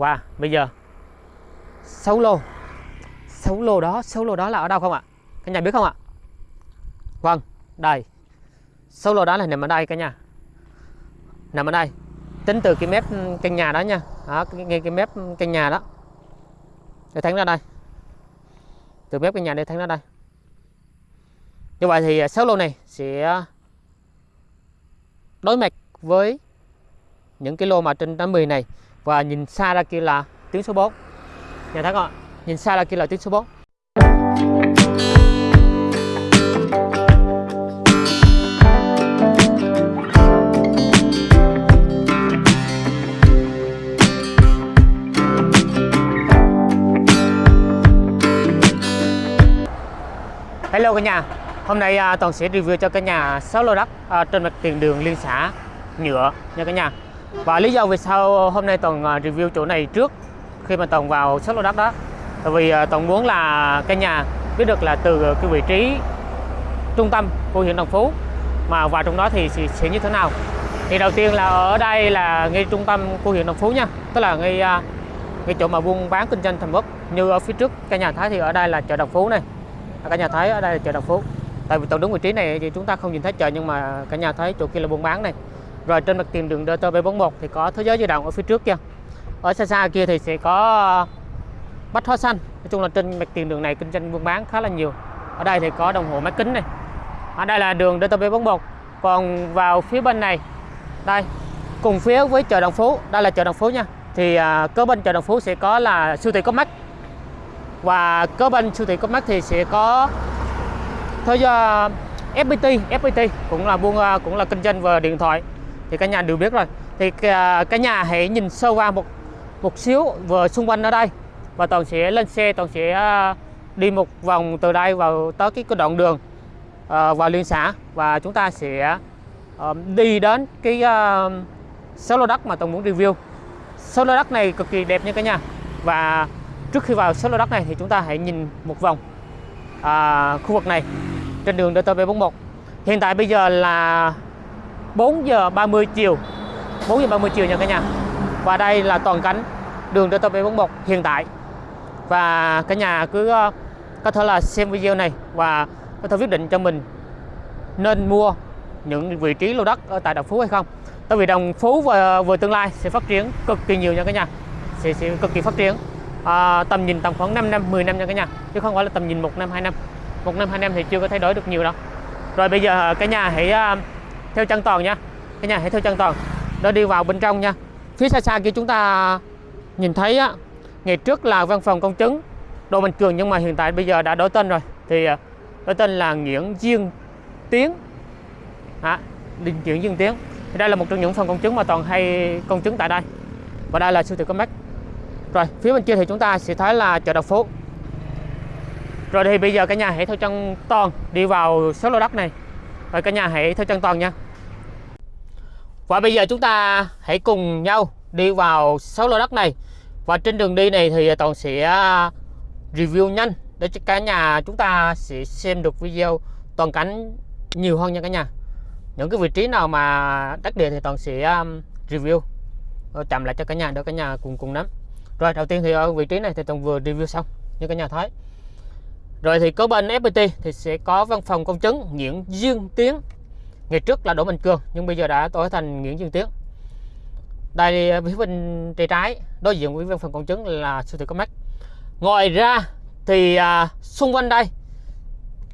Wow, bây giờ. 6 lô. 6 lô đó, 6 lô đó là ở đâu không ạ? Cả nhà biết không ạ? Vâng, đây. 6 lô đó là nằm ở đây cả nhà. Nằm ở đây. Tính từ cái mép căn nhà đó nha. Đó, cái, cái, cái mép căn nhà đó. Để thắng ra đây. Từ mép căn nhà để thắng ra đây. Như vậy thì 6 lô này sẽ đối mặt với những cái lô mà trên 80 này và nhìn xa ra kia là tiếng số 4 nhà thấy không nhìn xa ra kia là tiếng số 4 Hello cả nhà. Hôm nay à, Toàn sẽ review cho cả nhà 6 lô đất à, trên mặt tiền đường liên xã nhựa nha cả nhà và lý do vì sao hôm nay Toàn review chỗ này trước khi mà Toàn vào 6 lô đất đó tại vì à, Toàn muốn là cái nhà biết được là từ cái vị trí trung tâm của huyện Đồng Phú mà vào trong đó thì sẽ, sẽ như thế nào. Thì đầu tiên là ở đây là ngay trung tâm của huyện Đồng Phú nha tức là ngay à, ngay chỗ mà buôn bán kinh doanh thành quốc như ở phía trước cái nhà thái thì ở đây là chợ Đồng Phú này. À, cả nhà thấy ở đây là chợ Đồng Phú. Tại vì toàn đúng vị trí này thì chúng ta không nhìn thấy chợ nhưng mà cả nhà thấy chỗ kia là buôn bán này rồi trên mặt tiền đường DT741 thì có thế giới di động ở phía trước kia. Ở xa xa kia thì sẽ có ờ, bách hóa xanh. Nói chung là trên mặt tiền đường này kinh doanh buôn bán khá là nhiều. Ở đây thì có đồng hồ máy kính này. Ở đây là đường DT741 còn vào phía bên này đây cùng phía với chợ Đồng Phú. Đây là chợ Đồng Phú nha. Thì à, kế bên chợ Đồng Phú sẽ có là siêu thị Comac. Và kế bên siêu thị Comac thì sẽ có thế giờ FPT FPT cũng là buôn ờ, cũng là kinh doanh về điện thoại thì cả nhà đều biết rồi. Thì à, cả, nhà hãy nhìn sơ qua một một xíu vừa xung quanh ở đây. Và toàn sẽ lên xe toàn sẽ à, đi một vòng từ đây vào tới cái, cái đoạn đường à, uh, vào liên xã. Và chúng ta sẽ uh, đi đến cái uh, số lô đất mà toàn muốn review. Số lô đất này cực kỳ đẹp nha cả nhà. Và trước khi vào số lô đất này thì chúng ta hãy nhìn một vòng à, khu vực này trên đường DT741 hiện tại bây giờ là 4 giờ 30 chiều. 4 giờ 30 chiều nha cả nhà. Và đây là toàn cảnh đường DT741 hiện tại. Và cả nhà cứ ờ, có thể là xem video này và có thể quyết định cho mình nên mua những vị trí lô đất ở tại Đồng Phú hay không. Tại vì Đồng Phú và về tương lai sẽ phát triển cực kỳ nhiều nha cả nhà. Sẽ, sẽ cực kỳ phát triển. À, tầm nhìn tầm khoảng 5 năm 10 năm nha cả nhà. Chứ không phải là tầm nhìn một năm hai năm. Một năm hai năm thì chưa có thay đổi được nhiều đâu. Rồi bây giờ cả nhà hãy uh, theo chân toàn nha. Cả nhà hãy theo chân toàn. Đó đi vào bên trong nha. Phía xa xa kia chúng ta nhìn thấy á ngày trước là văn phòng công chứng đồ Mạnh Cường nhưng mà hiện tại bây giờ đã đổi tên rồi. Thì à, đổi tên là Nguyễn Diên Tiến. À, Nguyễn Diên Tiến. Thì đây là một trong những phòng công chứng mà toàn hay công chứng tại đây. Và đây là siêu thị Comac rồi phía bên kia thì chúng ta sẽ thấy là chợ đầu phố. rồi thì bây giờ cả nhà hãy theo chân toàn đi vào số lô đất này rồi cả nhà hãy theo chân toàn nha. Và bây giờ chúng ta hãy cùng nhau đi vào 6 lô đất này. Và trên đường đi này thì toàn sẽ à, review nhanh để cho cả nhà chúng ta sẽ xem được video toàn cảnh nhiều hơn nha cả nhà. Những cái vị trí nào mà đất địa thì toàn sẽ à, review. Chậm lại cho cả nhà để cả nhà cùng cùng nắm. Rồi, đầu tiên thì ở vị trí này thì toàn vừa review xong. Như cả nhà thấy rồi thì có bên FPT thì sẽ có văn phòng công chứng Nguyễn Dương Tiến. Ngày trước là Đỗ Minh Cường nhưng bây giờ đã đổi thành Nguyễn Dương Tiến. Đây à, phía bên tay trái đối diện với văn phòng công chứng là siêu thị Comac. Ngoài ra thì à, xung quanh đây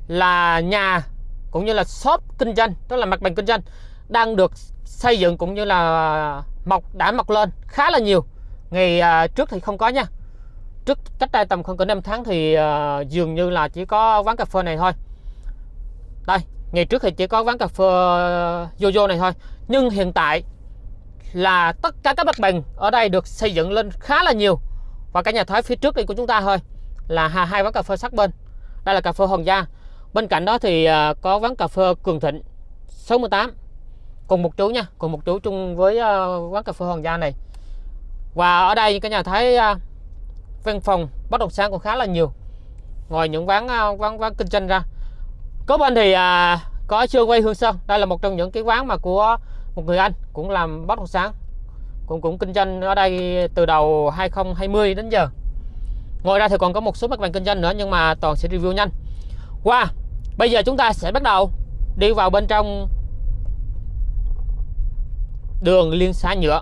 là nhà cũng như là shop kinh doanh tức là mặt bằng kinh doanh đang được xây dựng cũng như là mọc đã mọc lên khá là nhiều. Ngày à, trước thì không có nha trước cách đây tầm khoảng cỡ 5 tháng thì uh, dường như là chỉ có quán cà phê này thôi. Đây ngày trước thì chỉ có quán cà phê ờ, Jojo này thôi. Nhưng hiện tại là tất cả các mặt bằng ở đây được xây dựng lên khá là nhiều. Và cái nhà thái phía trước đây của chúng ta thôi là hai quán cà phê sát bên. Đây là cà phê Hoàng Gia. Bên cạnh đó thì uh, có quán cà phê Cường Thịnh 68 cùng một chú nha cùng một chú chung với uh, quán cà phê Hoàng Gia này. Và ở đây cái nhà thấy uh, văn phòng bất động sản cũng khá là nhiều. Ngoài những quán quán à, quán kinh doanh ra. Có bên thì à, có chưa quay Hương Sơn. Đây là một trong những cái quán mà của một người anh cũng làm bất động sản. Cũng cũng kinh doanh ở đây từ đầu 2020 đến giờ. Ngoài ra thì còn có một số mặt bằng kinh doanh nữa nhưng mà toàn sẽ review nhanh. Qua wow. bây giờ chúng ta sẽ bắt đầu đi vào bên trong đường liên xã nhựa.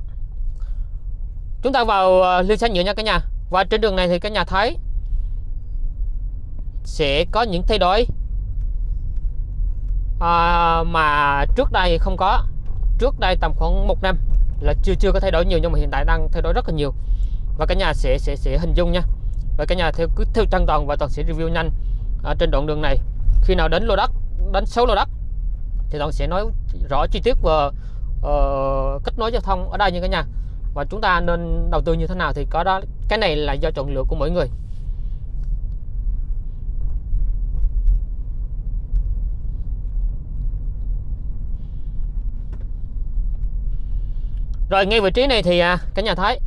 Chúng ta vào à, liên xã nhựa nha cả nhà và trên đường này thì các nhà thấy sẽ có những thay đổi. À, mà trước đây không có. Trước đây tầm khoảng một năm là chưa chưa có thay đổi nhiều nhưng mà hiện tại đang thay đổi rất là nhiều. Và cả nhà sẽ sẽ sẽ hình dung nha. Và cả nhà theo cứ theo trang toàn và toàn sẽ review nhanh à, trên đoạn đường này. Khi nào đến lô đất đến số lô đất thì toàn sẽ nói rõ chi tiết về uh, ờ, kết nối giao thông ở đây như cả nhà và chúng ta nên đầu tư như thế nào thì có đó, cái này là do chọn lựa của mỗi người. Rồi, ngay vị trí này thì à, cả nhà thấy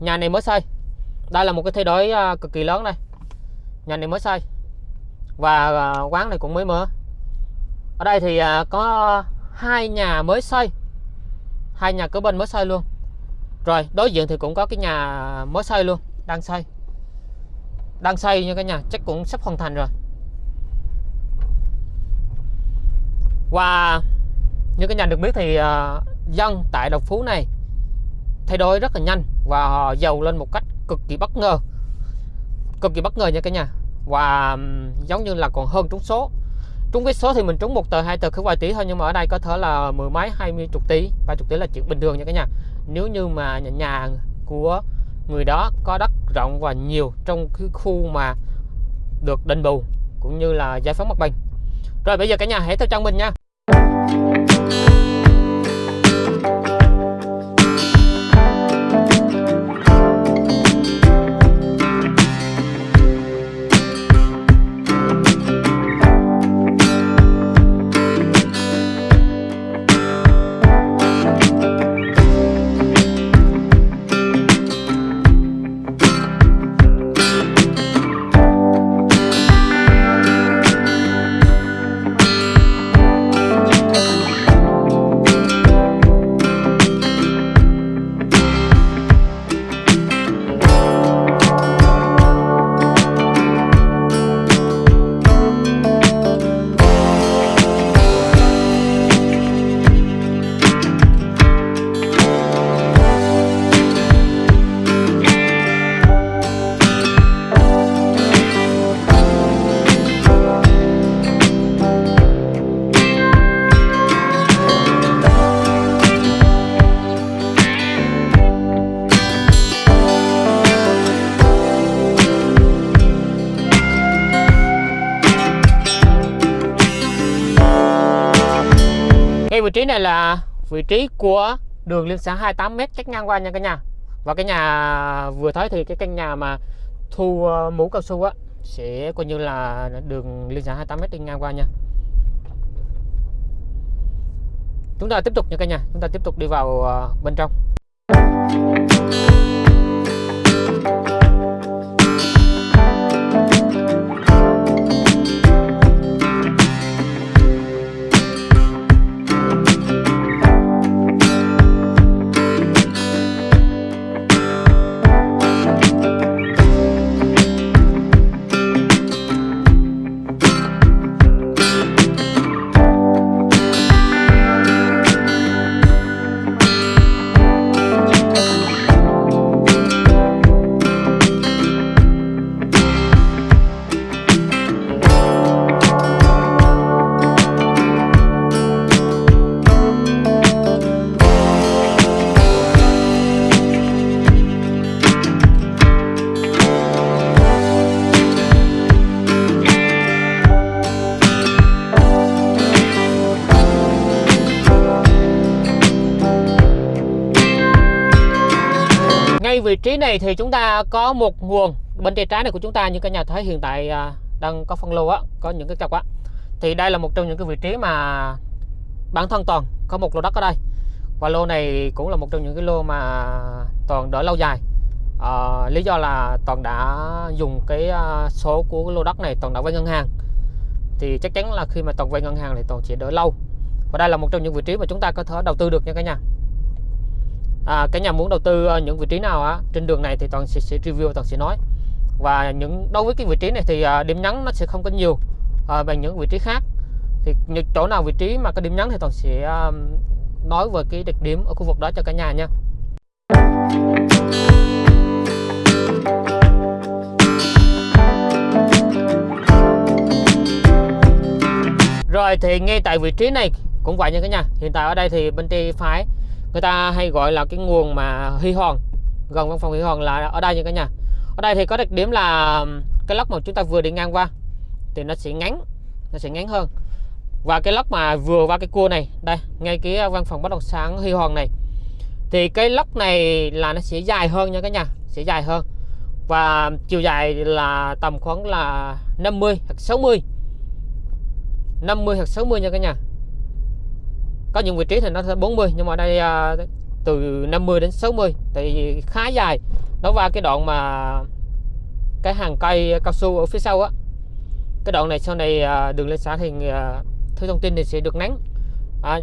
nhà này mới xây. Đây là một cái thay đổi à, cực kỳ lớn đây. Nhà này mới xây. Và à, quán này cũng mới mở. Ở đây thì có hai nhà mới xây. Hai nhà cửa bên mới xây luôn rồi đối diện thì cũng có cái nhà mới xây luôn đang xây. Đang xây nha cả nhà chắc cũng sắp hoàn thành rồi. Và như cái nhà được biết thì uh, dân tại Đồng Phú này thay đổi rất là nhanh và họ giàu lên một cách cực kỳ bất ngờ. Cực kỳ bất ngờ nha cả nhà. Và giống như là còn hơn trúng số. Trúng cái số thì mình trúng một tờ hai tờ cứ vài tỷ thôi nhưng mà ở đây có thể là mười mấy hai mươi chục tỷ ba chục tỷ là chuyện bình thường nha cả nhà nếu như mà nhà, của người đó có đất rộng và nhiều trong cái khu mà được đền bù cũng như là giải phóng mặt bằng. Rồi bây giờ cả nhà hãy theo chân mình nha. Này là vị trí của đường liên xã 28m cách ngang qua nha cả nhà. Và cái nhà vừa thấy thì cái căn nhà mà thu ờ, mũ cao su á, sẽ coi như là đường liên xã 28m đi ngang qua nha. Chúng ta tiếp tục nha cả nhà, chúng ta tiếp tục đi vào ờ, bên trong. Vị trí này thì chúng ta có một nguồn bên tay trái này của chúng ta như cả nhà thấy hiện tại à, đang có phân lô á có những cái cọc á. Thì đây là một trong những cái vị trí mà bản thân toàn có một lô đất ở đây. Và lô này cũng là một trong những cái lô mà toàn đỡ lâu dài. À, lý do là toàn đã dùng cái à, số của cái lô đất này toàn đã vay ngân hàng. Thì chắc chắn là khi mà toàn vay ngân hàng thì toàn sẽ đỡ lâu. Và đây là một trong những vị trí mà chúng ta có thể đầu tư được nha cả nhà à, cả nhà muốn đầu tư ờ, những vị trí nào á trên đường này thì toàn sẽ, sẽ review toàn sẽ nói. Và những đối với cái vị trí này thì à, điểm nhấn nó sẽ không có nhiều ờ, à, bằng những vị trí khác. Thì những chỗ nào vị trí mà có điểm nhấn thì toàn sẽ à, nói về cái đặc điểm ở khu vực đó cho cả nhà nha. Rồi thì ngay tại vị trí này cũng vậy nha cả nhà. Hiện tại ở đây thì bên tay phải người ta hay gọi là cái nguồn mà huy hoàng, gần văn phòng huy hoàng là ở đây nha cả nhà. Ở đây thì có đặc điểm là cái lốc mà chúng ta vừa đi ngang qua thì nó sẽ ngắn, nó sẽ ngắn hơn. Và cái lốc mà vừa qua cái cua này, đây, ngay cái văn phòng bất động sản huy hoàng này, thì cái lốc này là nó sẽ dài hơn nha cả nhà, sẽ dài hơn. Và chiều dài là tầm khoảng là 50 hoặc 60 50 hoặc 60 nha cả nhà có những vị trí thì nó sẽ 40 nhưng mà đây à, từ 50 đến 60 thì khá dài. Nó qua cái đoạn mà cái hàng cây cao su ở phía sau á. Cái đoạn này sau này à, đường lên xã thì à, thứ thông tin thì sẽ được nắng. À,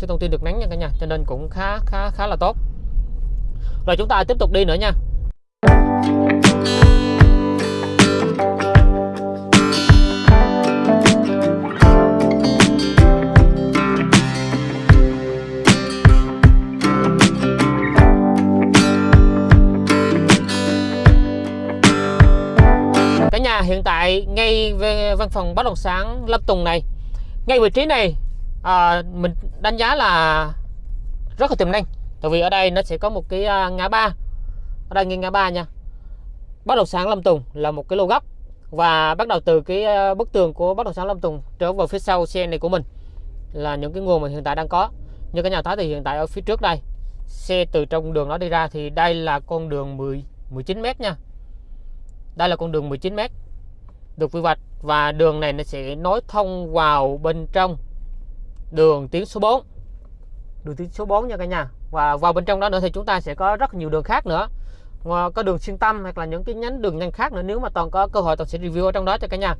thứ thông tin được nắng nha cả nhà cho nên cũng khá khá khá là tốt. Rồi chúng ta tiếp tục đi nữa nha. Hiện tại ngay về văn phòng bất động sản Lâm Tùng này. Ngay vị trí này à, mình đánh giá là rất là tiềm năng tại vì ở đây nó sẽ có một cái à, ngã ba. Ở đây ngay ngã ba nha. Bất động sản Lâm Tùng là một cái lô góc và bắt đầu từ cái à, bức tường của bất động sản Lâm Tùng trở vào phía sau xe này của mình là những cái nguồn mà hiện tại đang có. Như cái nhà thái thì hiện tại ở phía trước đây xe từ trong đường nó đi ra thì đây là con đường 10 19 mét nha. Đây là con đường 19 mét được quy hoạch và đường này nó sẽ nối thông vào bên trong đường tuyến số 4 đường tuyến số 4 nha cả nhà. Và vào bên trong đó nữa thì chúng ta sẽ có rất nhiều đường khác nữa. Có đường xuyên tâm hoặc là những cái nhánh đường nhanh khác nữa nếu mà toàn có cơ hội toàn sẽ review ở trong đó cho cả nhà.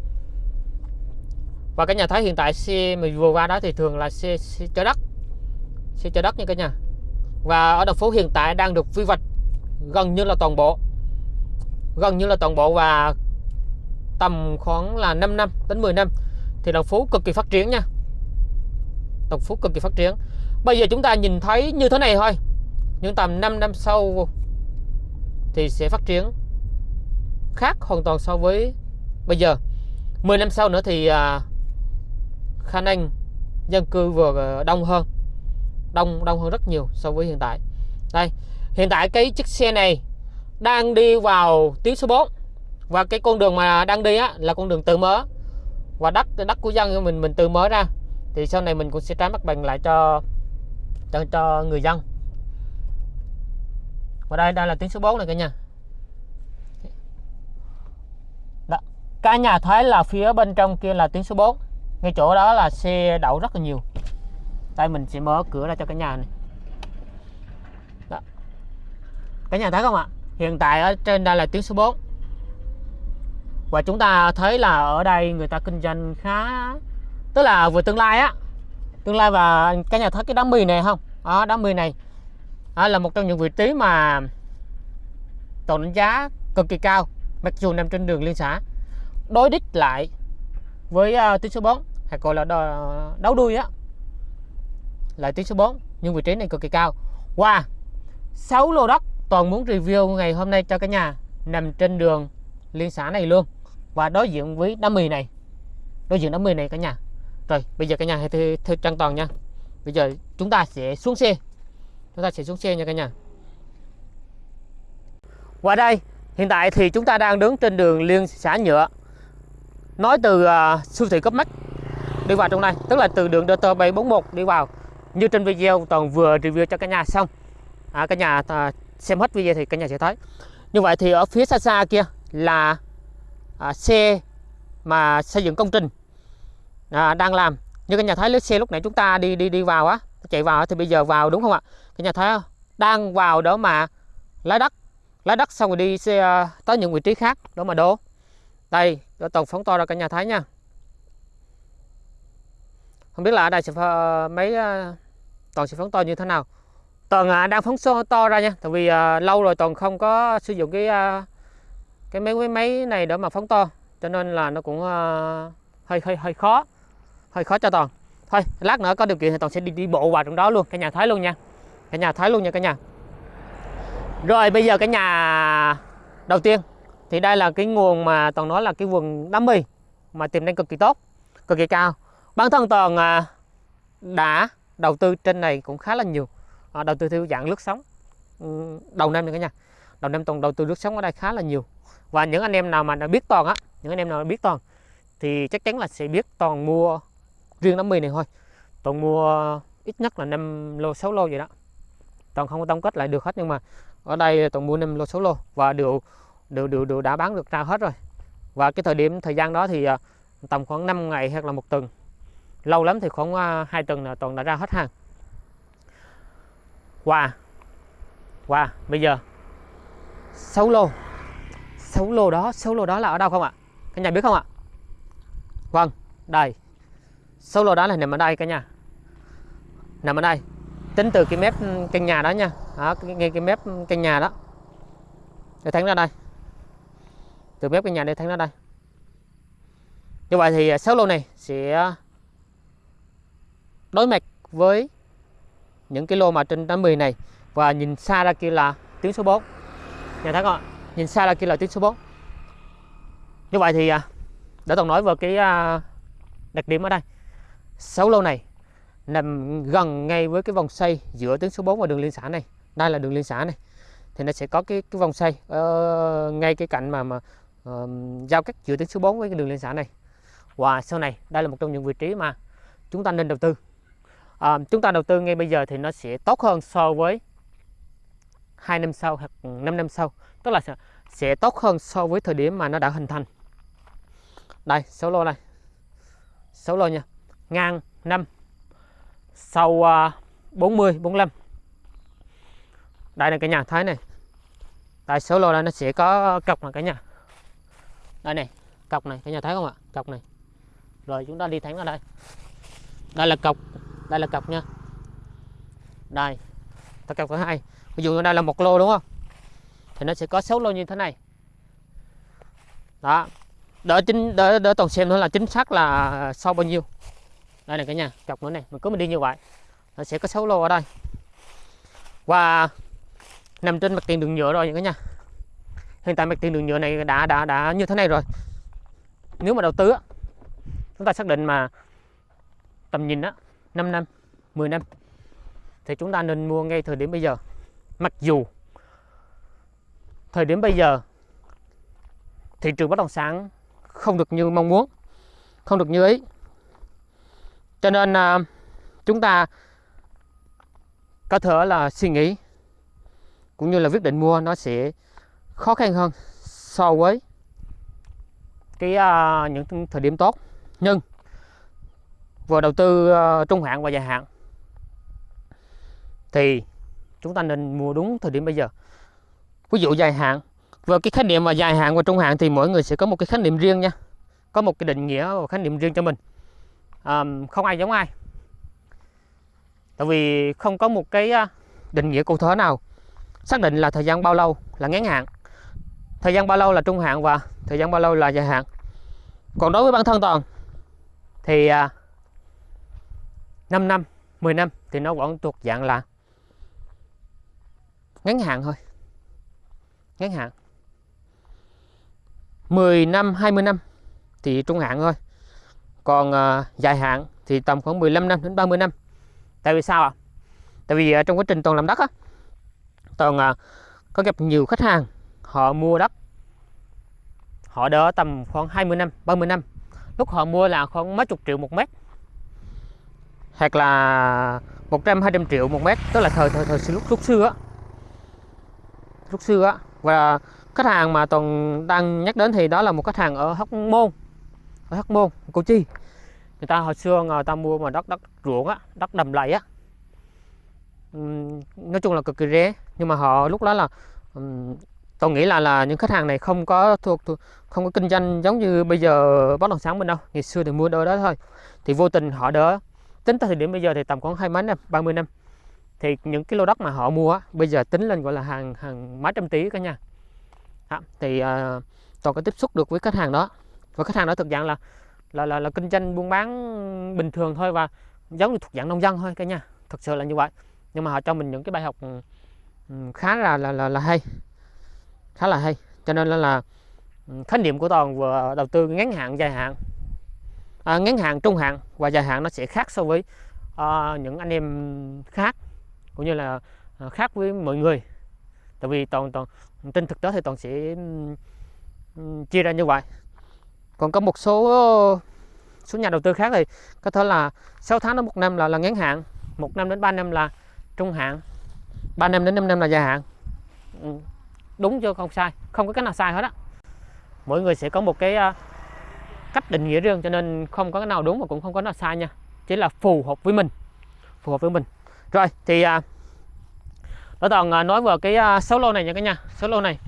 Và cả nhà thấy hiện tại xe mình vừa qua đó thì thường là xe, xe chở đất. Xe chở đất nha cả nhà. Và ở thành phố hiện tại đang được quy hoạch gần như là toàn bộ. Gần như là toàn bộ và tầm khoảng là 5 năm đến 10 năm thì đồng phú cực kỳ phát triển nha. Đồng phú cực kỳ phát triển. Bây giờ chúng ta nhìn thấy như thế này thôi. Nhưng tầm 5 năm sau thì sẽ phát triển khác hoàn toàn so với bây giờ. 10 năm sau nữa thì à, khả năng dân cư vừa à, đông hơn. Đông đông hơn rất nhiều so với hiện tại. Đây hiện tại cái chiếc xe này đang đi vào tuyến số 4 và cái con đường mà đang đi á là con đường tự mở. Và đất đất của dân mình mình tự mở ra. Thì sau này mình cũng sẽ trả mặt bằng lại cho cho, cho người dân. Và đây đây là tuyến số 4 này cả nhà. Đó. cả nhà thấy là phía bên trong kia là tuyến số 4 ngay chỗ đó là xe đậu rất là nhiều. Đây mình sẽ mở cửa ra cho cả nhà này. Đó. cả nhà thấy không ạ? Hiện tại ở trên đây là tuyến số 4 và chúng ta thấy là ở đây người ta kinh doanh khá tức là vừa tương lai á. Tương lai và cái nhà thấy cái đám mì này không? Đó, đám mì này. Đó là một trong những vị trí mà tổng đánh giá cực kỳ cao mặc dù nằm trên đường liên xã. Đối đích lại với uh, tuyến số 4 hay gọi là đấu đuôi á lại tuyến số 4 nhưng vị trí này cực kỳ cao. Wow 6 lô đất toàn muốn review ngày hôm nay cho cả nhà nằm trên đường liên xã này luôn và đối diện với đám mì này. Đối diện đám mì này cả nhà. Rồi bây giờ cả nhà hãy thư, thư trang toàn nha. Bây giờ chúng ta sẽ xuống xe. Chúng ta sẽ xuống xe nha cả nhà. Qua đây hiện tại thì chúng ta đang đứng trên đường liên xã nhựa. Nói từ uh, siêu thị cấp mắt đi vào trong này tức là từ đường DT 741 đi vào. Như trên video toàn vừa review cho cả nhà xong. À, cả nhà uh, xem hết video thì cả nhà sẽ thấy. Như vậy thì ở phía xa xa kia là à, xe mà xây dựng công trình à, đang làm. Như cái nhà thấy lấy xe lúc nãy chúng ta đi đi đi vào á chạy vào thì bây giờ vào đúng không ạ? Cái nhà thấy đang vào đó mà lấy đất. Lấy đất xong rồi đi xe à, tới những vị trí khác đó mà đổ. Đây toàn phóng to ra cả nhà thấy nha. Không biết là ở đây sẽ à, mấy à, toàn sẽ phóng to như thế nào. Toàn đang phóng to ra nha tại vì lâu rồi toàn không có sử dụng cái cái mấy cái máy này để mà phóng to cho nên là nó cũng uh, hơi hơi hơi khó hơi khó cho toàn. Thôi lát nữa có điều kiện thì toàn sẽ đi đi bộ vào trong đó luôn cả nhà thấy luôn nha. Cả nhà thấy luôn nha cả nhà. Rồi bây giờ cả nhà đầu tiên thì đây là cái nguồn mà toàn nói là cái vườn đám mì mà tiềm năng cực kỳ tốt cực kỳ cao. Bản thân toàn ờ, đã đầu tư trên này cũng khá là nhiều à, đầu tư theo dạng lướt sóng. Ừ, đầu năm này cả nhà đầu năm toàn đầu tư lướt sóng ở đây khá là nhiều và những anh em nào mà đã biết toàn á những anh em nào biết toàn thì chắc chắn là sẽ biết toàn mua riêng đám mì này thôi. Toàn mua ít nhất là 5 lô 6 lô vậy đó. Toàn không có tổng kết lại được hết nhưng mà ở đây toàn mua 5 lô 6 lô và đều đều đều, đều đã bán được ra hết rồi. Và cái thời điểm thời gian đó thì à, tầm khoảng 5 ngày hoặc là một tuần. Lâu lắm thì khoảng à, uh, 2 tuần là toàn đã ra hết hàng. Qua qua bây giờ 6 lô 6 lô đó 6 lô đó là ở đâu không ạ? Cả nhà biết không ạ? Vâng đây. 6 lô đó là nằm ở đây cả nhà. Nằm ở đây. Tính từ cái mép căn nhà đó nha. Đó, ngay cái mép căn nhà đó. Để thắng ra đây. Từ mép căn nhà để thắng ra đây. Như vậy thì à, 6 lô này sẽ đối mặt với những cái lô mà trên 80 này. Và nhìn xa ra kia là tiếng số 4 nhà thắng không ạ? Nhìn xa là kia là tuyến số 4 như vậy thì à, đã để toàn nói về cái à, đặc điểm ở đây. 6 lô này nằm gần ngay với cái vòng xoay giữa tuyến số 4 và đường liên xã này. Đây là đường liên xã này. Thì nó sẽ có cái cái vòng xoay uh, ngay cái cạnh mà mà uh, giao cắt giữa tuyến số 4 với cái đường liên xã này. Và sau này đây là một trong những vị trí mà chúng ta nên đầu tư. À, chúng ta đầu tư ngay bây giờ thì nó sẽ tốt hơn so với hai năm sau hoặc 5 năm sau tức là sẽ, tốt hơn so với thời điểm mà nó đã hình thành. Đây số lô này. Số lô nha. Ngang 5 sau à, 40 45 đây là cái nhà thái này. Tại số lô này nó sẽ có cọc này cả nhà. Đây này cọc này. Cả nhà thấy không ạ? Cọc này. Rồi chúng ta đi thẳng ở đây. Đây là cọc. Đây là cọc nha. Đây. Ta cọc thứ hai. Ví dụ đây là một lô đúng không? Thì nó sẽ có số lô như thế này. Đó. Đỡ chính, đỡ đỡ toàn xem thôi là chính xác là sau bao nhiêu. Đây này cả nhà, chọc nữa này, mình cứ mình đi như vậy. Nó sẽ có số lô ở đây. Và nằm trên mặt tiền đường nhựa rồi cả nhà. Hiện tại mặt tiền đường nhựa này đã đã đã như thế này rồi. Nếu mà đầu tư á, chúng ta xác định mà tầm nhìn á 5 năm 10 năm, thì chúng ta nên mua ngay thời điểm bây giờ. Mặc dù thời điểm bây giờ thị trường bất động sản không được như mong muốn không được như ý. Cho nên à, chúng ta có thể là suy nghĩ cũng như là quyết định mua nó sẽ khó khăn hơn so với cái à, những thời điểm tốt. Nhưng vừa đầu tư à, trung hạn và dài hạn thì chúng ta nên mua đúng thời điểm bây giờ ví dụ dài hạn. Và cái khái niệm mà dài hạn và trung hạn thì mỗi người sẽ có một cái khái niệm riêng nha. Có một cái định nghĩa và khái niệm riêng cho mình. À, không ai giống ai. Tại vì không có một cái à, định nghĩa cụ thể nào. Xác định là thời gian bao lâu là ngắn hạn. Thời gian bao lâu là trung hạn và thời gian bao lâu là dài hạn. Còn đối với bản thân toàn thì à, 5 năm 10 năm thì nó vẫn thuộc dạng là ngắn hạn thôi ngắn hạn. 10 năm 20 năm thì trung hạn thôi. Còn uh, dài hạn thì tầm khoảng 15 năm đến 30 năm. Tại vì sao ạ? À? tại vì uh, trong quá trình toàn làm đất á toàn uh, có gặp nhiều khách hàng họ mua đất. Họ đỡ tầm khoảng 20 năm 30 năm. Lúc họ mua là khoảng mấy chục triệu một mét. Hoặc là 100 200 triệu một mét. Tức là thời thời thời lúc lúc xưa á. Lúc xưa á và khách hàng mà toàn đang nhắc đến thì đó là một khách hàng ở Hóc Môn. Ở Hóc Môn Cô Chi. Người ta hồi xưa người ta mua mà đất đất ruộng á đất đầm lầy á. Nói chung là cực kỳ rẻ. Nhưng mà họ lúc đó là tôi nghĩ là là những khách hàng này không có thuộc, thuộc không có kinh doanh giống như bây giờ bất động sản mình đâu. Ngày xưa thì mua đôi đó thôi. Thì vô tình họ đỡ. Tính tới thời điểm bây giờ thì tầm khoảng hai mấy năm 30 năm thì những cái lô đất mà họ mua bây giờ tính lên gọi là hàng hàng mấy trăm tỷ cả nha, đó, thì ờ, uh, toàn có tiếp xúc được với khách hàng đó. Và khách hàng đó thực dạng là là là, là kinh doanh buôn bán bình thường thôi và giống như thuộc dạng nông dân thôi cả nha, thực sự là như vậy. Nhưng mà họ cho mình những cái bài học ừ, ừ, khá là là là, là hay. Khá là hay. Cho nên là, là ừ, khái niệm của toàn vừa đầu tư ngắn hạn dài hạn à, ngắn hạn trung hạn và dài hạn nó sẽ khác so với uh, những anh em khác cũng như là ờ, khác với mọi người. Tại vì toàn toàn, tin thực tế thì toàn sẽ chia ra như vậy. Còn có một số ờ, số nhà đầu tư khác thì có thể là 6 tháng đến một năm là là ngắn hạn. Một năm đến 3 năm là trung hạn. 3 năm đến 5 năm là dài hạn. Đúng chưa không sai. Không có cái nào sai hết á. Mỗi người sẽ có một cái ờ, cách định nghĩa riêng cho nên không có cái nào đúng và cũng không có nào sai nha. Chỉ là phù hợp với mình. Phù hợp với mình rồi thì à, đó toàn à, nói về cái à, số lô này nha cả nhà số lô này.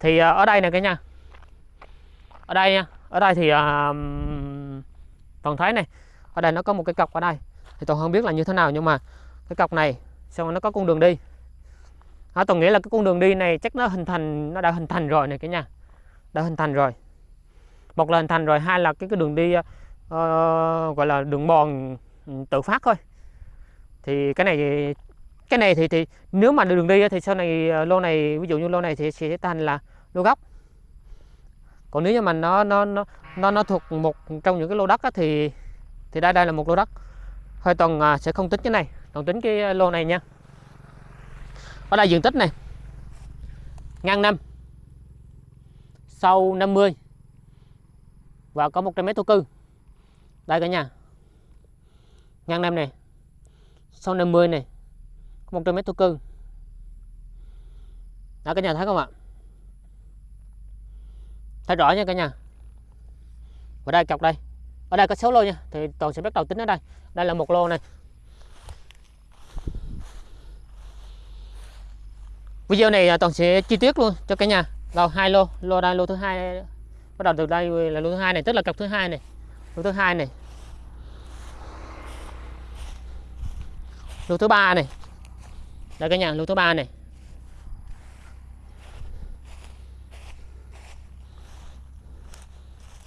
Thì à, ở đây nè cả nhà ở đây nha ở đây thì à, toàn thấy này ở đây nó có một cái cọc ở đây. Thì toàn không biết là như thế nào nhưng mà cái cọc này xong nó có con đường đi. À, toàn nghĩ là cái con đường đi này chắc nó hình thành nó đã hình thành rồi này cả nhà đã hình thành rồi. Một là hình thành rồi hai là cái cái đường đi uh, gọi là đường mòn tự phát thôi thì cái này cái này thì thì nếu mà đường đi thì sau này ờ, lô này ví dụ như lô này thì sẽ thành là lô gốc. Còn nếu như mà nó nó nó nó nó thuộc một trong những cái lô đất thì thì đây đây là một lô đất. Hơi toàn à, sẽ không tính cái này toàn tính cái ờ, lô này nha. Ở đây diện tích này ngang năm sâu 50 và có 100 mét thổ cư. Đây cả nhà. Ngang năm này sâu 50 này 100 mét thổ cư. Đó, cả nhà thấy không ạ? Thấy rõ nha cả nhà. Và đây, cọc đây. Ở đây có 6 lô nha. Thì toàn sẽ bắt đầu tính ở đây. Đây là một lô này. Video này à, toàn sẽ chi tiết luôn cho cả nhà. Vào hai lô. Lô đây, lô thứ hai. Bắt đầu từ đây là lô thứ hai này, tức là cọc thứ hai này. Lô thứ hai này. Lô thứ ba này. Đây cả nhà, lô thứ ba này.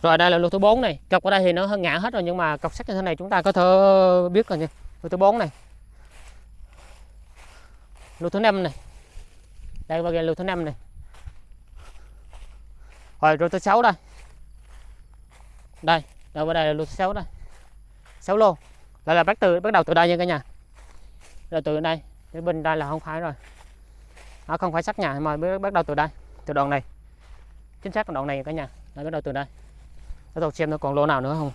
Rồi đây là lô thứ 4 này. Cọc ở đây thì nó hơi ngã hết rồi, nhưng mà cọc sắt như thế này chúng ta có thể biết rồi nha. Lô thứ 4 này. Lô thứ 5 này. Đây qua lô thứ 5 này. Rồi, lô thứ 6 đây. Đây đâu ở đây là lô thứ 6 đây. 6 lô. Đây là bắt từ, bắt đầu từ đây nha cả nhà rồi từ đây đến bên đây là không phải rồi. Nó không phải sắt nhà mà bắt đầu từ đây từ đoạn này. Chính xác đoạn này cả nhà là bắt đầu từ đây. Để tôi xem nó còn lô nào nữa không.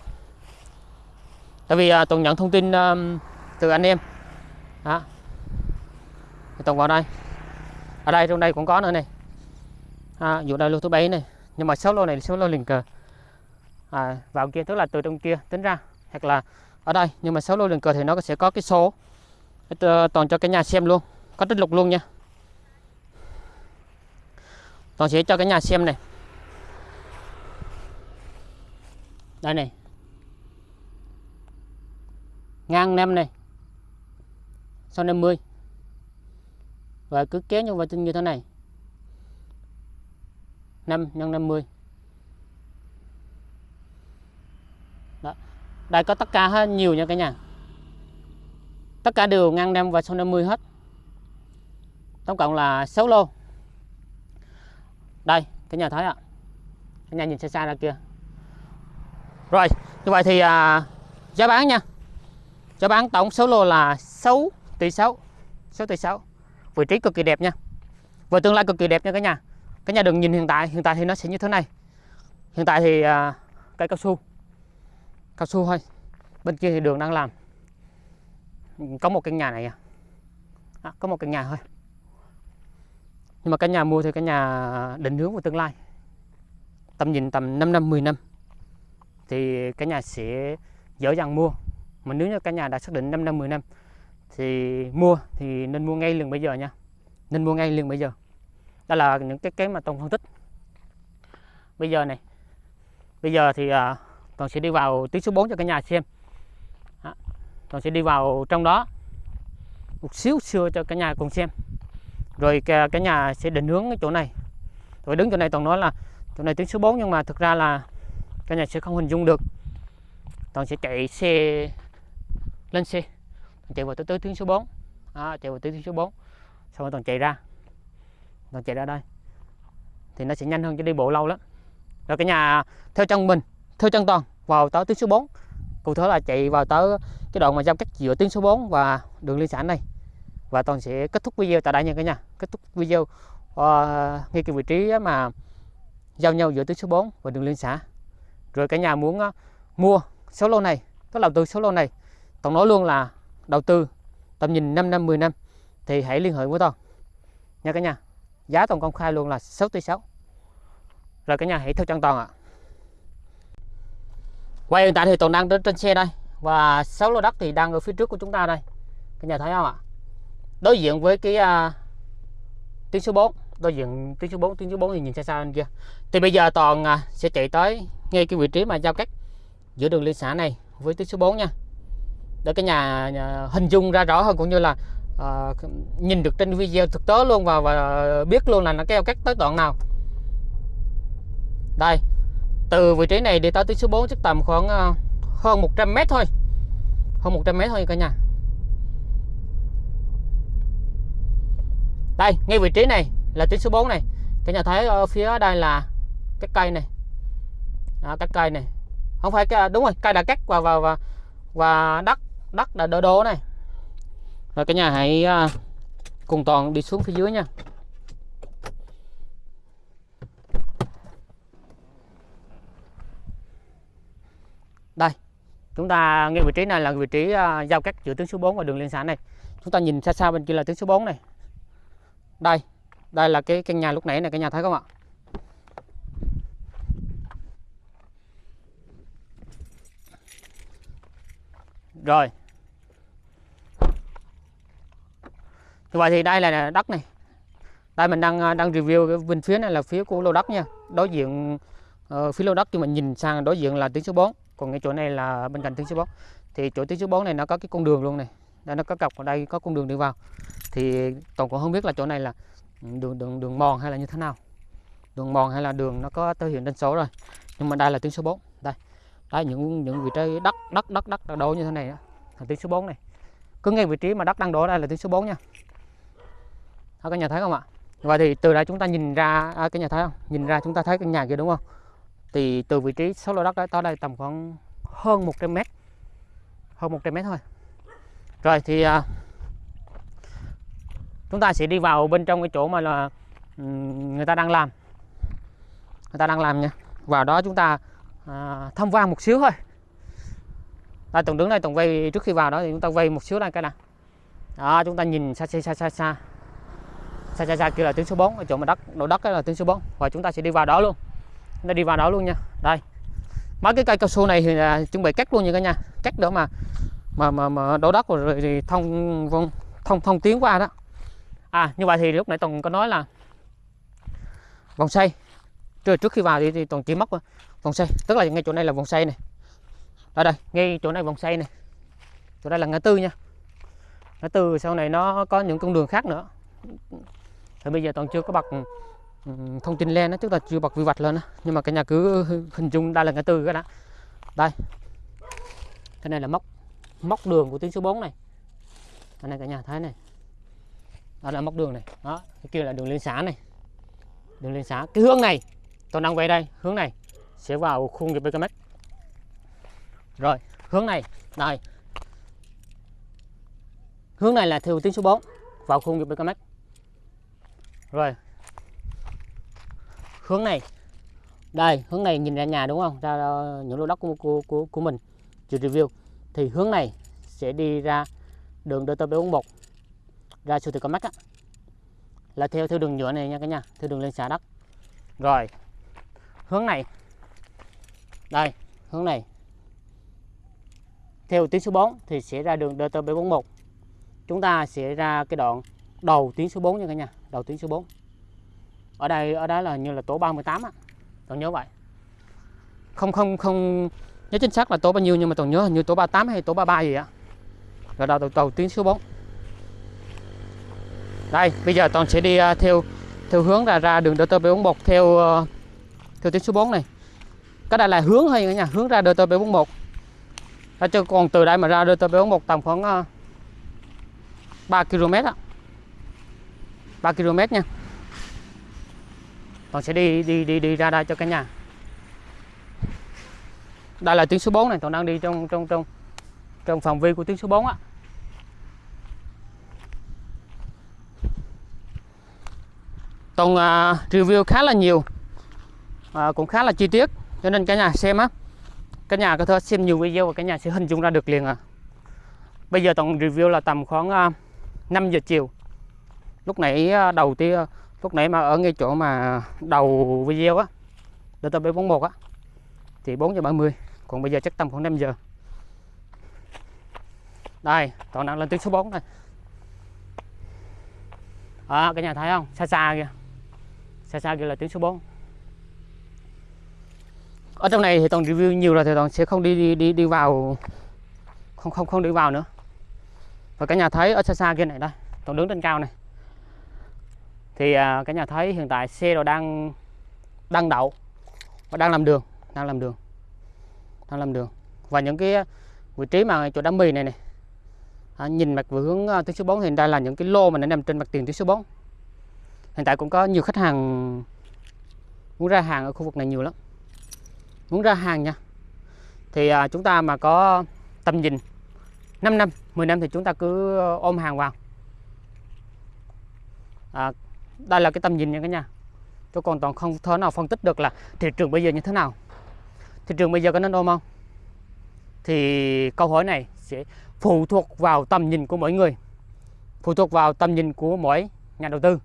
Tại vì à, tôi nhận thông tin um, từ anh em. Đó. Tôi vào đây. Ở đây trong đây cũng có nữa này. À, dụ đây lô thứ bảy này. Nhưng mà số lô này số lô liền cờ. À, vào kia tức là từ trong kia tính ra hoặc là ở đây. Nhưng mà số lô liền cờ thì nó sẽ có cái số. Ờ, toàn cho cả nhà xem luôn. Có tích lục luôn nha. Toàn sẽ cho cả nhà xem này. Đây này. Ngang năm này. Sau 50 và cứ kéo nhau vào vậy, như thế này. 5 x 50 đó. Đây có tất cả hết, nhiều nha cả nhà tất cả đều ngang 5 và sau 50 hết. Tổng cộng là 6 lô. Đây cái nhà thấy ạ. Cái nhà nhìn xa xa ra kia. Rồi như vậy thì à, giá bán nha. Giá bán tổng số lô là 6 tỷ 6 6 tỷ 6 vị trí cực kỳ đẹp nha. Và tương lai cực kỳ đẹp nha cả nhà. Cả nhà đừng nhìn hiện tại hiện tại thì nó sẽ như thế này. Hiện tại thì à, cây cao su. Cao su thôi. Bên kia thì đường đang làm có một căn nhà này à, à có một căn nhà thôi. Nhưng mà căn nhà mua thì căn nhà định hướng của tương lai. Tầm nhìn tầm 5 năm 10 năm. Thì cái nhà sẽ dễ dàng mua. Mà nếu như căn nhà đã xác định 5 năm 10 năm thì mua thì nên mua ngay liền bây giờ nha. Nên mua ngay liền bây giờ. Đó là những cái cái mà toàn phân tích. Bây giờ này bây giờ thì à, uh, toàn sẽ đi vào tiếng số 4 cho cả nhà xem toàn sẽ đi vào trong đó. Một xíu xưa cho cả nhà cùng xem. Rồi cả, cả nhà sẽ định hướng cái chỗ này. Rồi đứng chỗ này toàn nói là chỗ này tuyến số 4 nhưng mà thực ra là cả nhà sẽ không hình dung được. Toàn sẽ chạy xe lên xe. Chạy vào tới, tới tuyến số 4 à, chạy vào tới tuyến số 4 xong rồi toàn chạy ra. Toàn chạy ra đây. Thì nó sẽ nhanh hơn cho đi bộ lâu lắm. Rồi cả nhà theo chân mình theo chân toàn vào tới tuyến số 4 cụ thể là chạy vào tới cái đoạn mà giao cắt giữa tuyến số 4 và đường liên xã này. Và toàn sẽ kết thúc video tại đây nha cả nhà. Kết thúc video uh, ngay cái vị trí mà giao nhau giữa tuyến số 4 và đường liên xã. Rồi cả nhà muốn uh, mua số lô này có đầu tư số lô này toàn nói luôn là đầu tư tầm nhìn 5 năm 10 năm thì hãy liên hệ với toàn. Nha cả nhà giá toàn công khai luôn là 6 tỷ 6 rồi cả nhà hãy theo chân toàn ạ. Quay hiện tại thì toàn đang trên xe đây và 6 lô đất thì đang ở phía trước của chúng ta đây. Các nhà thấy không ạ? Đối diện với cái uh, tuyến số 4 đối diện tuyến số 4 tuyến số 4 thì nhìn xa xa anh kia. Thì bây giờ toàn uh, sẽ chạy tới ngay cái vị trí mà giao cắt giữa đường liên xã này với tuyến số 4 nha. Để cái nhà, nhà hình dung ra rõ hơn cũng như là uh, nhìn được trên video thực tế luôn và, và biết luôn là nó keo cắt tới đoạn nào. Đây từ vị trí này đi tới tuyến số 4 chắc tầm khoảng uh, hơn 100 mét thôi. Hơn 100 mét thôi cả nhà. Đây ngay vị trí này là tuyến số 4 này. Cả nhà thấy ở phía đây là cái cây này. Đó, cái cây này. Không phải cái đúng rồi cây đã cắt và và và, và đất đất đã đổ đổ này. Rồi cả nhà hãy à, cùng toàn đi xuống phía dưới nha. Đây chúng ta ngay vị trí này là vị trí uh, giao cắt giữa tuyến số 4 và đường liên xã này. Chúng ta nhìn xa xa bên kia là tuyến số 4 này. Đây đây là cái căn nhà lúc nãy này cái nhà thấy không ạ? Rồi. Như vậy thì đây là đất này. Đây mình đang à, đang review cái bên phía này là phía của lô đất nha. Đối diện uh, phía lô đất nhưng mà nhìn sang đối diện là tuyến số 4 còn cái chỗ này là bên cạnh tuyến số 4 thì chỗ tuyến số 4 này nó có cái con đường luôn này. Đây nó có cọc ở đây có con đường đi vào. Thì toàn cũng không biết là chỗ này là đường đường đường mòn hay là như thế nào. Đường mòn hay là đường nó có tới hiện đánh số rồi. Nhưng mà đây là tuyến số 4 đây. Đây những những vị trí đất đất đất đất đổ như thế này đó, là tuyến số 4 này. Cứ ngay vị trí mà đất đang đổ đây là tuyến số 4 nha. Đó, các nhà thấy không ạ? Và thì từ đây chúng ta nhìn ra à, cái nhà thấy không? Nhìn ra chúng ta thấy cái nhà kia đúng không? thì từ vị trí số lô đất đó tới đây tầm khoảng hơn 100 mét. Hơn 100 mét thôi. Rồi thì à, chúng ta sẽ đi vào bên trong cái chỗ mà là người ta đang làm. Người ta đang làm nha. Vào đó chúng ta à, tham quan một xíu thôi. À, đây tổng đứng đây tổng vây trước khi vào đó thì chúng ta vây một xíu đây cái nào. Đó chúng ta nhìn xa xa xa xa xa. Xa xa, kia là tuyến số 4 ở chỗ mà đất độ đất là tuyến số 4 và chúng ta sẽ đi vào đó luôn nó đi vào đó luôn nha. Đây. Mấy cái cây cao su này thì là chuẩn bị cắt luôn nha cả nhà. Cắt đỡ mà mà mà, mà đổ đất rồi thì thông vâng, thông thông, thông tiến qua đó. À như vậy thì lúc nãy toàn có nói là vòng xoay. Trước trước khi vào thì, thì toàn chỉ mất à, vòng xoay. Tức là ngay chỗ này là vòng xoay này. Ở đây ngay chỗ này vòng xoay này. Chỗ đây là ngã tư nha. Ngã tư sau này nó có những con đường khác nữa. Thì bây giờ toàn chưa có bật thông tin lên nó tức là chưa bật quy hoạch lên đó. nhưng mà cả nhà cứ hình dung đây là ngã tư cái đó. Đây. Cái này là móc móc đường của tuyến số 4 này. Cái này cả nhà thấy này. Đó là móc đường này. Đó, cái kia là đường liên xã này. Đường liên xã. Cái hướng này, tôi đang về đây, hướng này sẽ vào khu nghiệp BKM rồi, hướng này đây hướng này là theo tuyến số 4 vào khu nghiệp BKM rồi hướng này. Đây hướng này nhìn ra nhà đúng không? Ra những lô đất của, của, của, của mình. Chưa review. Thì hướng này sẽ đi ra đường DT741 ra siêu thị có mắt á. Là theo theo đường nhựa này nha cả nhà. Theo đường lên xã đất. Rồi. Hướng này. Đây hướng này. Theo tuyến số 4 thì sẽ ra đường DT741 chúng ta sẽ ra cái đoạn đầu tuyến số 4 nha cả nhà. Đầu tuyến số 4 ở đây ở đó là như là tổ 38 á. Toàn nhớ vậy. Không không không nhớ chính xác là tổ bao nhiêu nhưng mà toàn nhớ hình như tổ 38 hay tổ 33 gì á. Rồi đầu, đầu, đầu tuyến số 4 đây bây giờ toàn sẽ đi uh, theo theo hướng ra ra đường DT 741 theo uh, theo tuyến số 4 này. Cái đây là hướng thôi nha hướng ra DT 741 đó, chứ còn từ đây mà ra DT 741 tầm khoảng uh, 3 km á. 3 km nha toàn sẽ đi đi đi đi ra đây cho cả nhà. Đây là tuyến số 4 này toàn đang đi trong trong trong trong phạm vi của tuyến số 4 á. Toàn uh, review khá là nhiều uh, cũng khá là chi tiết cho nên cả nhà xem á. Cả nhà có thể xem nhiều video và cả nhà sẽ hình dung ra được liền à. Bây giờ toàn review là tầm khoảng à, uh, 5 giờ chiều. Lúc nãy uh, đầu tiên lúc nãy mà ở ngay chỗ mà đầu video á DTB41 á thì 4 giờ 30 còn bây giờ chắc tầm khoảng 5 giờ. Đây toàn đang lên tuyến số 4 này. À, cái nhà thấy không? Xa xa kìa. Xa xa kìa là tuyến số 4 ở trong này thì toàn review nhiều rồi thì toàn sẽ không đi đi đi, đi vào không không không đi vào nữa. Và cả nhà thấy ở xa xa kia này đây toàn đứng trên cao này thì à, cả nhà thấy hiện tại xe đồ đang đang đậu và đang làm đường đang làm đường đang làm đường. Và những cái vị trí mà chỗ đám mì này này à, nhìn mặt về hướng uh, tuyến số 4 thì tại là những cái lô mà nó nằm trên mặt tiền tuyến số 4 hiện tại cũng có nhiều khách hàng muốn ra hàng ở khu vực này nhiều lắm muốn ra hàng nha. Thì à, chúng ta mà có tầm nhìn 5 năm 10 năm thì chúng ta cứ ôm hàng vào. À, đây là cái tầm nhìn nha cả nhà. Cho còn toàn không thể nào phân tích được là thị trường bây giờ như thế nào. Thị trường bây giờ có nên ôm không? Thì câu hỏi này sẽ phụ thuộc vào tầm nhìn của mỗi người, phụ thuộc vào tầm nhìn của mỗi nhà đầu tư.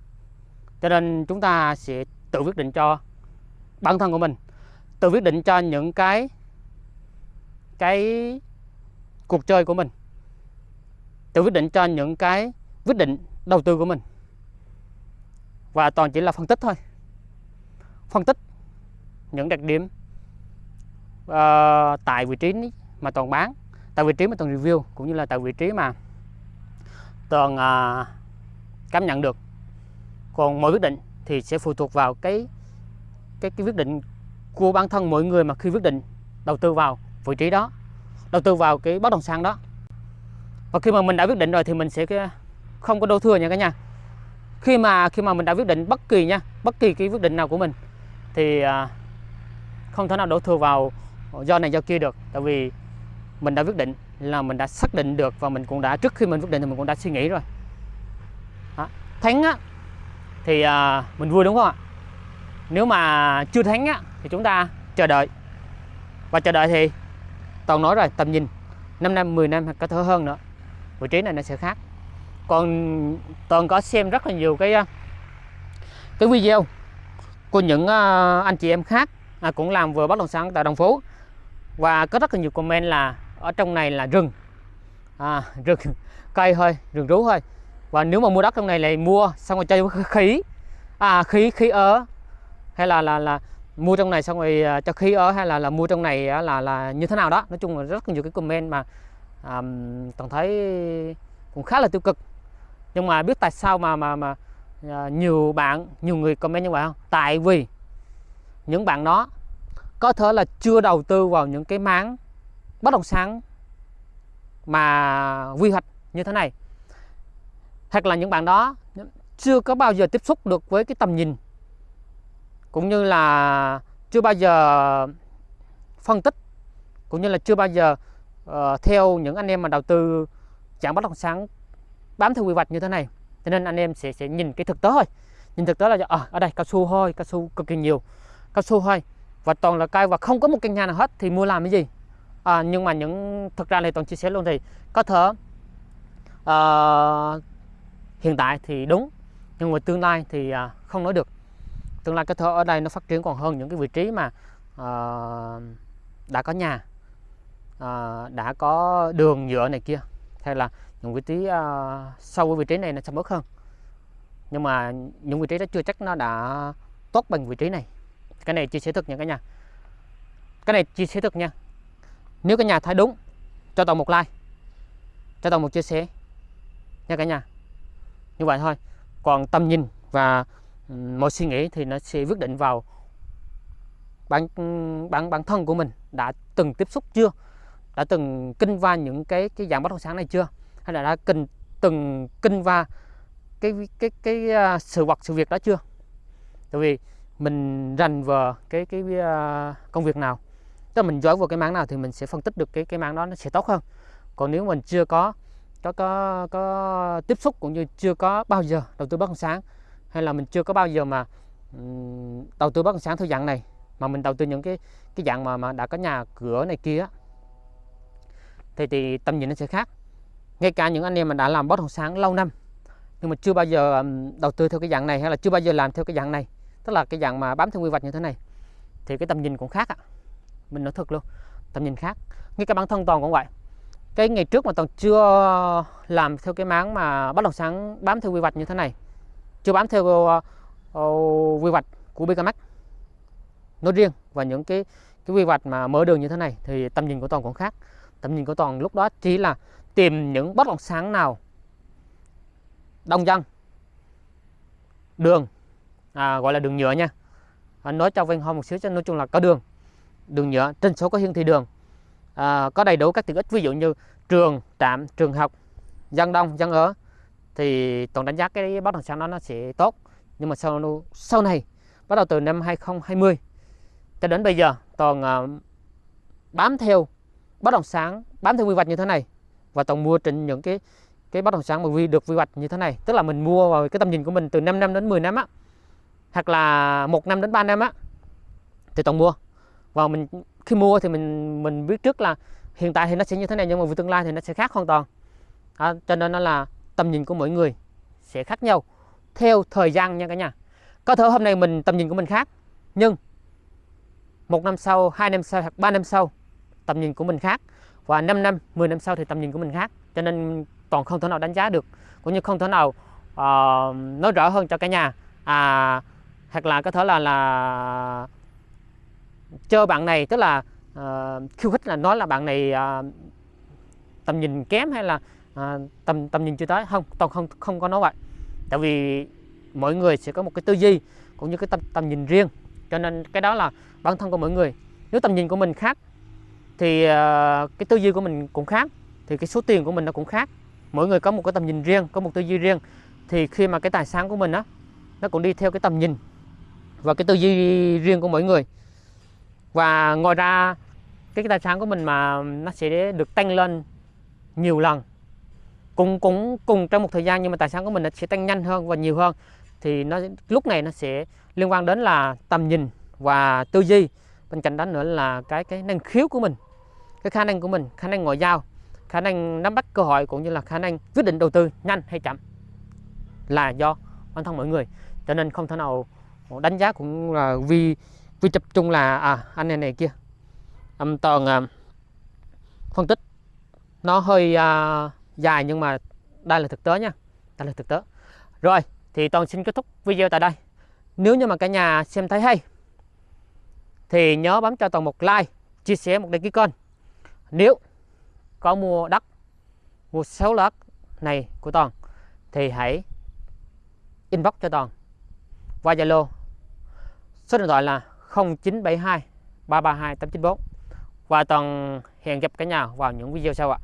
Cho nên chúng ta sẽ tự quyết định cho bản thân của mình, tự quyết định cho những cái cái cuộc chơi của mình, tự quyết định cho những cái quyết định đầu tư của mình và toàn chỉ là phân tích thôi. Phân tích những đặc điểm uh, tại vị trí mà toàn bán tại vị trí mà toàn review cũng như là tại vị trí mà toàn uh, cảm nhận được. Còn mỗi quyết định thì sẽ phụ thuộc vào cái cái cái quyết định của bản thân mỗi người mà khi quyết định đầu tư vào vị trí đó đầu tư vào cái bất động sản đó. Và khi mà mình đã quyết định rồi thì mình sẽ ờ, không có đổ thừa nha cả nhà khi mà khi mà mình đã quyết định bất kỳ nha bất kỳ cái quyết định nào của mình thì à, không thể nào đổ thừa vào do này do kia được. Tại vì mình đã quyết định là mình đã xác định được và mình cũng đã trước khi mình quyết định thì mình cũng đã suy nghĩ rồi. Đó. thắng á thì à, mình vui đúng không ạ? Nếu mà chưa thắng á thì chúng ta chờ đợi. Và chờ đợi thì toàn nói rồi tầm nhìn 5 năm 10 năm hoặc có thể hơn nữa. Vị trí này nó sẽ khác còn toàn có xem rất là nhiều cái à, cái video của những à, anh chị em khác à, cũng làm vừa bất động sản tại đồng phố và có rất là nhiều comment là ở trong này là rừng. À, rừng. Cây thôi rừng rú thôi. Và nếu mà mua đất trong này lại mua xong rồi chơi khí. À khí khí ở hay là là là mua trong này xong rồi cho khí ở hay là là mua trong này là là như thế nào đó. Nói chung là rất nhiều cái comment mà um, toàn thấy cũng khá là tiêu cực nhưng mà biết tại sao mà mà mà à, nhiều bạn nhiều người comment như vậy không? Tại vì những bạn đó có thể là chưa đầu tư vào những cái máng bất động sản mà quy hoạch như thế này. Hoặc là những bạn đó chưa có bao giờ tiếp xúc được với cái tầm nhìn cũng như là chưa bao giờ phân tích cũng như là chưa bao giờ uh, theo những anh em mà đầu tư chẳng bất động sản bám theo quy hoạch như thế này. Cho nên anh em sẽ sẽ nhìn cái thực tế thôi. Nhìn thực tế là à, ở đây cao su thôi cao su cực kỳ nhiều. Cao su thôi. Và toàn là cây và không có một căn nhà nào hết thì mua làm cái gì? À, nhưng mà những thực ra này toàn chia sẻ luôn thì có thể uh, hiện tại thì đúng nhưng mà tương lai thì uh, không nói được. Tương lai cái thơ ở đây nó phát triển còn hơn những cái vị trí mà uh, đã có nhà uh, đã có đường nhựa này kia. Hay là những vị trí uh, sau cái vị trí này nó sẽ mất hơn. Nhưng mà những vị trí đó chưa chắc nó đã tốt bằng vị trí này. Cái này chia sẻ thực nha cả nhà. Cái này chia sẻ thực nha. Nếu cả nhà thấy đúng cho tổng một like. Cho tổng một chia sẻ. Nha cả nhà. Như vậy thôi. Còn tầm nhìn và mọi suy nghĩ thì nó sẽ quyết định vào bản bản bản thân của mình đã từng tiếp xúc chưa? Đã từng kinh qua những cái cái dạng bất động sản này chưa? Hay là đã kinh từng kinh qua cái cái cái à, sự vật, sự việc đó chưa? Tại vì mình rành vào cái cái à, công việc nào, tức là mình giỏi vào cái mảng nào thì mình sẽ phân tích được cái cái mảng đó nó sẽ tốt hơn. Còn nếu mình chưa có có có có tiếp xúc cũng như chưa có bao giờ đầu tư bất động sản, hay là mình chưa có bao giờ mà đầu tư bất động sản theo dạng này, mà mình đầu tư những cái cái dạng mà mà đã có nhà cửa này kia thì thì tầm nhìn nó sẽ khác ngay cả những anh em mà đã làm bất động sản lâu năm nhưng mà chưa bao giờ đầu tư theo cái dạng này hay là chưa bao giờ làm theo cái dạng này tức là cái dạng mà bám theo quy hoạch như thế này thì cái tầm nhìn cũng khác ạ. Mình nói thật luôn tầm nhìn khác. Ngay cả bản thân toàn cũng vậy. Cái ngày trước mà toàn chưa làm theo cái máng mà bất động sản bám theo quy hoạch như thế này chưa bám theo uh, uh, quy hoạch của BKMX nói riêng và những cái cái quy hoạch mà mở đường như thế này thì tầm nhìn của toàn cũng khác. Tầm nhìn của toàn lúc đó chỉ là tìm những bất động sản nào đông dân? Đường. À, gọi là đường nhựa nha. Anh nói cho Vinh Hoa một xíu cho nói chung là có đường. Đường nhựa trên số có hiển thị đường. À, có đầy đủ các tiện ích ví dụ như trường trạm trường học dân đông dân ở. Thì toàn đánh giá cái bất động sản đó nó sẽ tốt. Nhưng mà sau sau này bắt đầu từ năm 2020 cho đến bây giờ toàn uh, bám theo bất động sản bám theo quy hoạch như thế này và toàn mua trên những cái cái bất động sản mà vi được quy hoạch như thế này. Tức là mình mua vào cái tầm nhìn của mình từ 5 năm đến 10 năm á. Hoặc là một năm đến 3 năm á thì toàn mua. Và mình khi mua thì mình mình biết trước là hiện tại thì nó sẽ như thế này nhưng mà về tương lai thì nó sẽ khác hoàn toàn. À, cho nên nó là tầm nhìn của mỗi người sẽ khác nhau theo thời gian nha cả nhà. Có thể hôm nay mình tầm nhìn của mình khác nhưng một năm sau hai năm sau hoặc ba năm sau tầm nhìn của mình khác và 5 năm 10 năm sau thì tầm nhìn của mình khác. Cho nên toàn không thể nào đánh giá được cũng như không thể nào uh, nói rõ hơn cho cả nhà. À hoặc là có thể là là chơi bạn này tức là uh, khiêu khích là nói là bạn này uh, tầm nhìn kém hay là uh, tầm tầm nhìn chưa tới. Không toàn không không có nói vậy. Tại vì mỗi người sẽ có một cái tư duy cũng như cái tầm tầm nhìn riêng. Cho nên cái đó là bản thân của mỗi người. Nếu tầm nhìn của mình khác thì ờ, cái tư duy của mình cũng khác thì cái số tiền của mình nó cũng khác. Mỗi người có một cái tầm nhìn riêng có một tư duy riêng. Thì khi mà cái tài sản của mình á nó cũng đi theo cái tầm nhìn và cái tư duy riêng của mỗi người. Và ngoài ra cái, cái tài sản của mình mà nó sẽ được tăng lên nhiều lần. Cũng cũng cùng trong một thời gian nhưng mà tài sản của mình nó sẽ tăng nhanh hơn và nhiều hơn. Thì nó lúc này nó sẽ liên quan đến là tầm nhìn và tư duy. Bên cạnh đó nữa là cái cái năng khiếu của mình cái khả năng của mình khả năng ngoại giao khả năng nắm bắt cơ hội cũng như là khả năng quyết định đầu tư nhanh hay chậm là do bản thân mọi người. Cho nên không thể nào đánh giá cũng là vì vì tập trung là à anh này này kia. Âm toàn à, phân tích nó hơi à, dài nhưng mà đây là thực tế nha đây là thực tế. Rồi thì toàn xin kết thúc video tại đây. Nếu như mà cả nhà xem thấy hay thì nhớ bấm cho toàn một like chia sẻ một đăng ký kênh nếu có mua đất, mua sáu đất này của toàn, thì hãy inbox cho toàn qua zalo. Số điện thoại là 0972 332 894 và toàn hẹn gặp cả nhà vào những video sau ạ.